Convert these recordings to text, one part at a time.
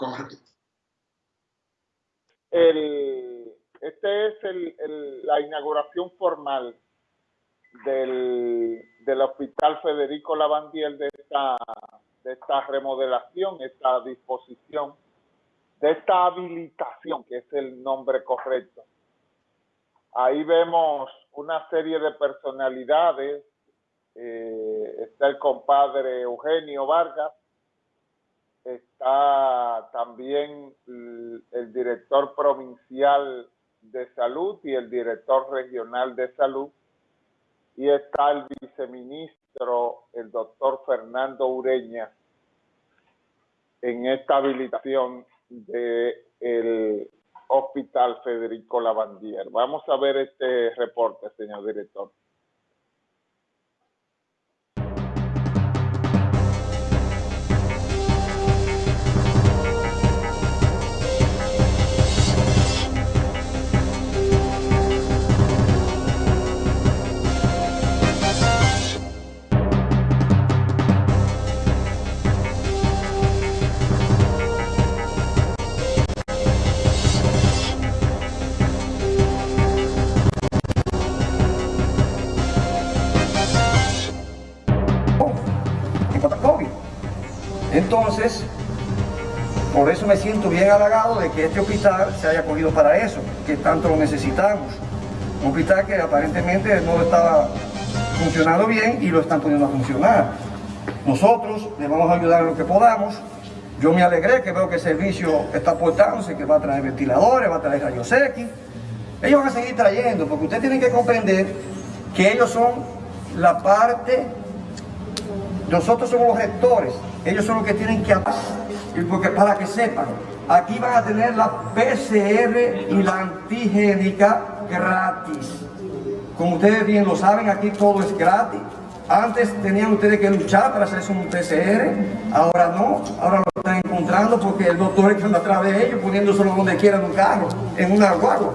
Correcto. El, este es el, la inauguración formal del, del Hospital Federico Lavandiel de esta, de esta remodelación, esta disposición, de esta habilitación, que es el nombre correcto. Ahí vemos una serie de personalidades. Eh, está el compadre Eugenio Vargas, está también el director provincial de salud y el director regional de salud, y está el viceministro, el doctor Fernando Ureña, en esta habilitación del Hospital Federico Lavandier. Vamos a ver este reporte, señor director. Me siento bien halagado de que este hospital se haya cogido para eso, que tanto lo necesitamos. Un hospital que aparentemente no estaba funcionando bien y lo están poniendo a funcionar. Nosotros le vamos a ayudar en lo que podamos. Yo me alegré que veo que el servicio está portándose, que va a traer ventiladores, va a traer rayos X. Ellos van a seguir trayendo, porque ustedes tienen que comprender que ellos son la parte, nosotros somos los rectores, ellos son los que tienen que y porque para que sepan, aquí van a tener la PCR y la antigénica gratis. Como ustedes bien lo saben, aquí todo es gratis. Antes tenían ustedes que luchar para hacerse un PCR, ahora no, ahora lo están encontrando porque el doctor está atrás de ellos poniéndoselo donde quieran un carro, en una guagua.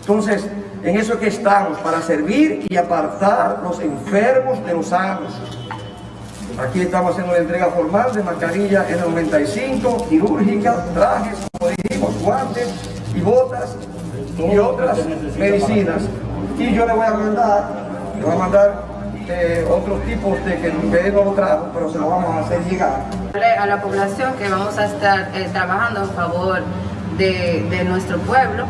Entonces, en eso que estamos, para servir y apartar los enfermos de los sanos. Aquí estamos haciendo la entrega formal de mascarilla N95, quirúrgica, trajes, como dijimos, guantes y botas y otras medicinas. Y yo le voy a mandar, le voy a mandar eh, otros tipos de que ustedes no lo trajo, pero se lo vamos a hacer llegar. A la población que vamos a estar eh, trabajando a favor de nuestro pueblo,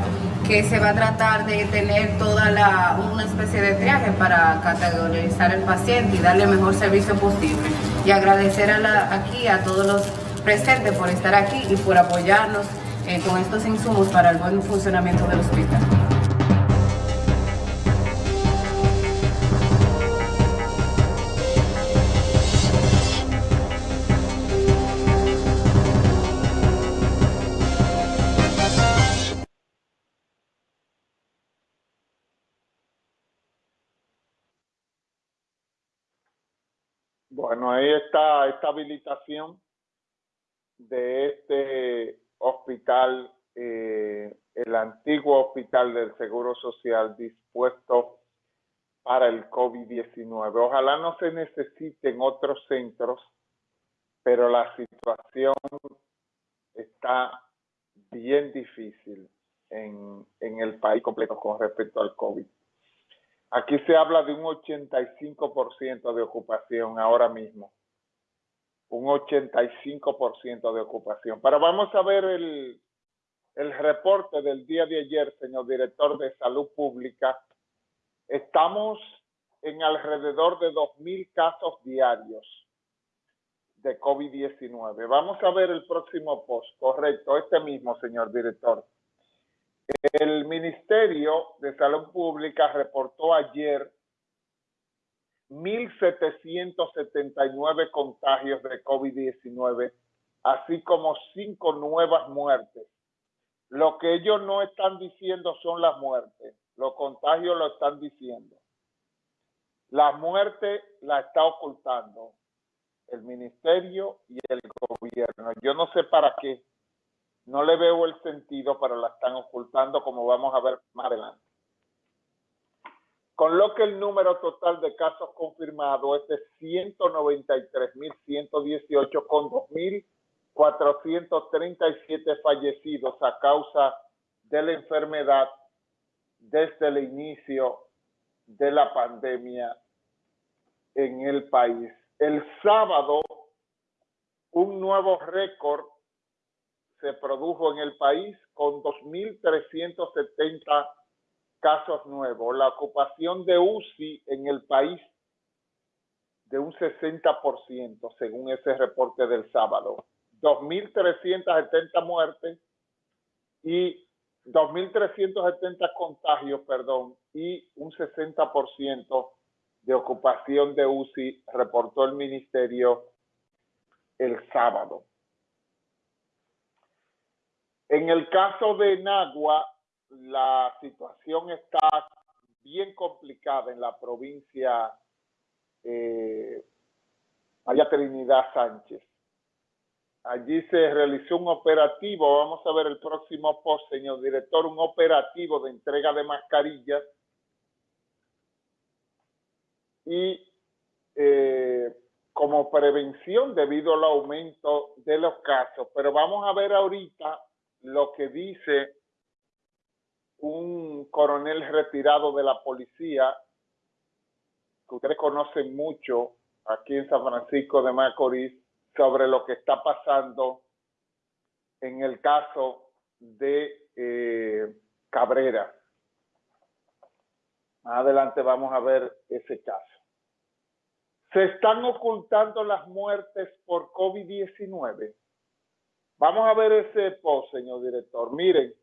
que se va a tratar de tener toda la, una especie de triaje para categorizar el paciente y darle el mejor servicio posible. Y agradecer aquí a todos los presentes por estar aquí y por apoyarnos eh, con estos insumos para el buen funcionamiento del hospital. Bueno, ahí está esta habilitación de este hospital, eh, el antiguo hospital del Seguro Social dispuesto para el COVID-19. Ojalá no se necesiten otros centros, pero la situación está bien difícil en, en el país completo con respecto al COVID. Aquí se habla de un 85% de ocupación ahora mismo. Un 85% de ocupación. Pero vamos a ver el, el reporte del día de ayer, señor director de Salud Pública. Estamos en alrededor de 2.000 casos diarios de COVID-19. Vamos a ver el próximo post. Correcto, este mismo, señor director. El Ministerio de Salud Pública reportó ayer 1.779 contagios de COVID-19, así como cinco nuevas muertes. Lo que ellos no están diciendo son las muertes, los contagios lo están diciendo. La muerte la está ocultando el ministerio y el gobierno. Yo no sé para qué no le veo el sentido, pero la están ocultando como vamos a ver más adelante. Con lo que el número total de casos confirmados es de 193.118 con 437 fallecidos a causa de la enfermedad desde el inicio de la pandemia en el país. El sábado, un nuevo récord se produjo en el país con 2.370 casos nuevos. La ocupación de UCI en el país de un 60%, según ese reporte del sábado. 2.370 muertes y 2.370 contagios, perdón, y un 60% de ocupación de UCI, reportó el ministerio el sábado. En el caso de Nagua, la situación está bien complicada en la provincia eh, María Trinidad Sánchez. Allí se realizó un operativo, vamos a ver el próximo post, señor director, un operativo de entrega de mascarillas y eh, como prevención debido al aumento de los casos. Pero vamos a ver ahorita lo que dice un coronel retirado de la policía, que ustedes conocen mucho aquí en San Francisco de Macorís, sobre lo que está pasando en el caso de eh, Cabrera. Más adelante vamos a ver ese caso. Se están ocultando las muertes por COVID-19. Vamos a ver ese post, señor director. Miren,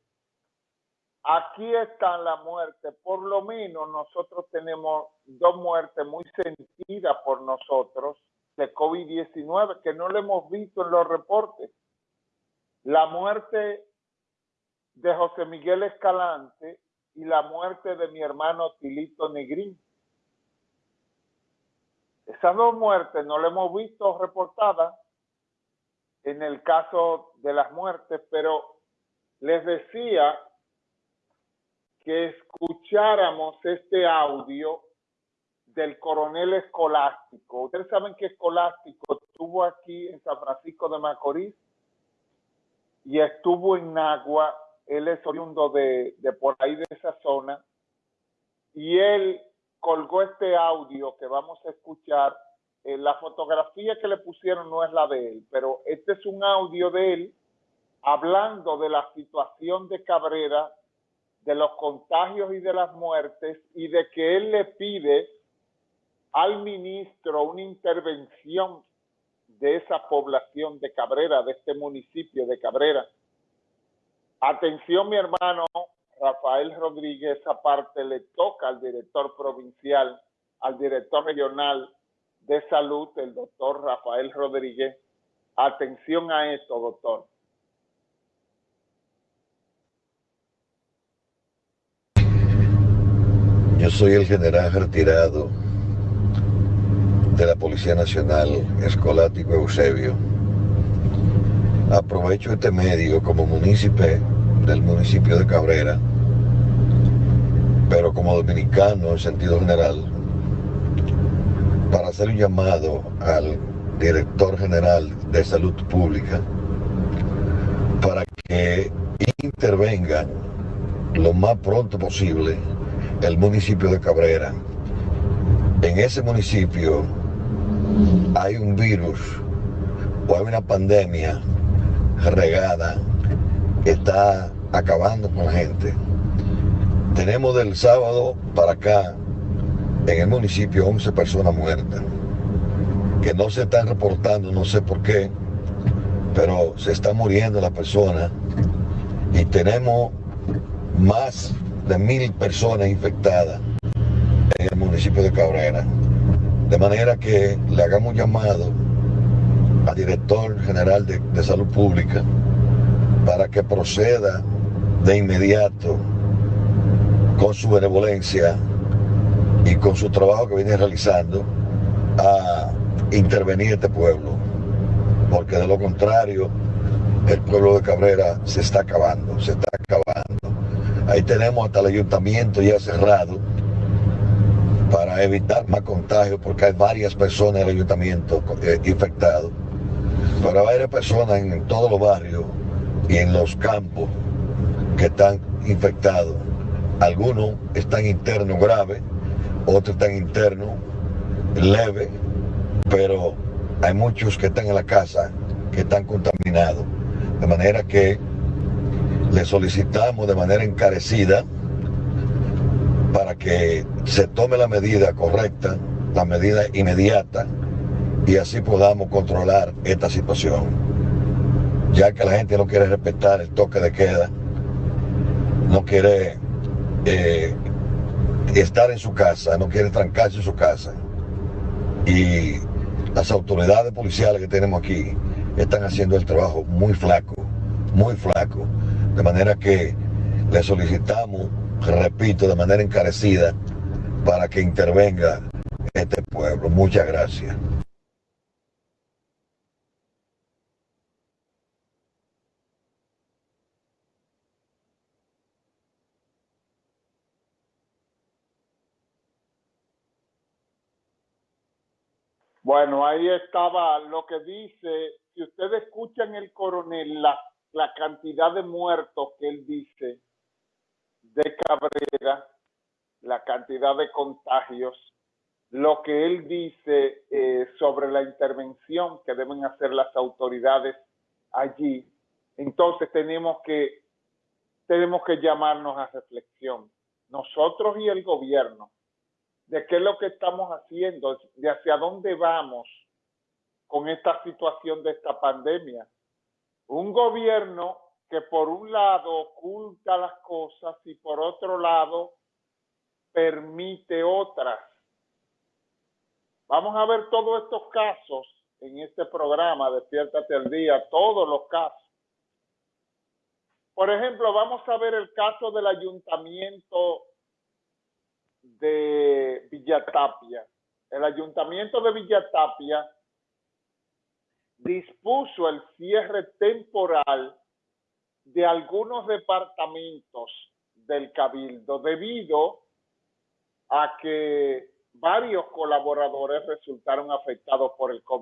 aquí están las muertes. Por lo menos nosotros tenemos dos muertes muy sentidas por nosotros de COVID-19 que no lo hemos visto en los reportes. La muerte de José Miguel Escalante y la muerte de mi hermano Tilito Negrín. Esas dos muertes no las hemos visto reportadas en el caso de las muertes, pero les decía que escucháramos este audio del coronel escolástico. Ustedes saben que escolástico estuvo aquí en San Francisco de Macorís y estuvo en Nagua. Él es oriundo de, de por ahí de esa zona. Y él colgó este audio que vamos a escuchar. Eh, la fotografía que le pusieron no es la de él, pero este es un audio de él hablando de la situación de Cabrera, de los contagios y de las muertes, y de que él le pide al ministro una intervención de esa población de Cabrera, de este municipio de Cabrera. Atención, mi hermano Rafael Rodríguez, aparte le toca al director provincial, al director regional de salud, el doctor Rafael Rodríguez. Atención a esto, doctor. Yo soy el general retirado de la Policía Nacional, Escolático Eusebio. Aprovecho este medio como municipio del municipio de Cabrera, pero como dominicano en sentido general, para hacer un llamado al director general de salud pública para que intervenga lo más pronto posible el municipio de Cabrera. En ese municipio hay un virus o hay una pandemia regada que está acabando con la gente. Tenemos del sábado para acá en el municipio 11 personas muertas que no se están reportando, no sé por qué, pero se está muriendo la persona y tenemos más de mil personas infectadas en el municipio de Cabrera. De manera que le hagamos llamado al director general de, de salud pública para que proceda de inmediato con su benevolencia y con su trabajo que viene realizando a intervenir este pueblo, porque de lo contrario el pueblo de Cabrera se está acabando, se está acabando. Ahí tenemos hasta el ayuntamiento ya cerrado para evitar más contagios, porque hay varias personas en el ayuntamiento eh, infectados. para varias personas en todos los barrios y en los campos que están infectados. Algunos están internos graves, otros están internos leves, pero hay muchos que están en la casa que están contaminados. De manera que le solicitamos de manera encarecida para que se tome la medida correcta, la medida inmediata, y así podamos controlar esta situación. Ya que la gente no quiere respetar el toque de queda, no quiere eh, estar en su casa, no quiere trancarse en su casa. Y las autoridades policiales que tenemos aquí están haciendo el trabajo muy flaco, muy flaco. De manera que le solicitamos, repito, de manera encarecida, para que intervenga este pueblo. Muchas gracias. Bueno, ahí estaba lo que dice, si ustedes escuchan el coronel, la, cantidad de muertos que él dice de Cabrera, la cantidad de contagios, lo que él dice eh, sobre la intervención que deben hacer las autoridades allí, entonces tenemos que, tenemos que llamarnos a reflexión, nosotros y el gobierno, de qué es lo que estamos haciendo, de hacia dónde vamos con esta situación de esta pandemia. Un gobierno que por un lado oculta las cosas y por otro lado permite otras. Vamos a ver todos estos casos en este programa, Despiértate al Día, todos los casos. Por ejemplo, vamos a ver el caso del ayuntamiento de Villatapia. El ayuntamiento de Villatapia dispuso el cierre temporal de algunos departamentos del cabildo debido a que varios colaboradores resultaron afectados por el COVID.